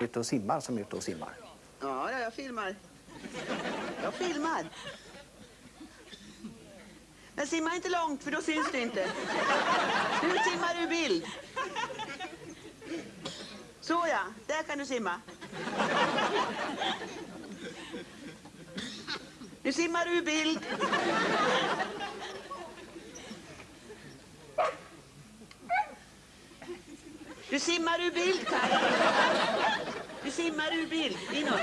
ute och simmar som är ute och simmar. Ja, jag filmar. Jag filmar. Men simma inte långt för då syns det inte. Nu simmar du bild. Så ja, där kan du simma. Nu simmar du i bild. Du simmar ur bild, Kaj. Simmar ur bild. Inåt.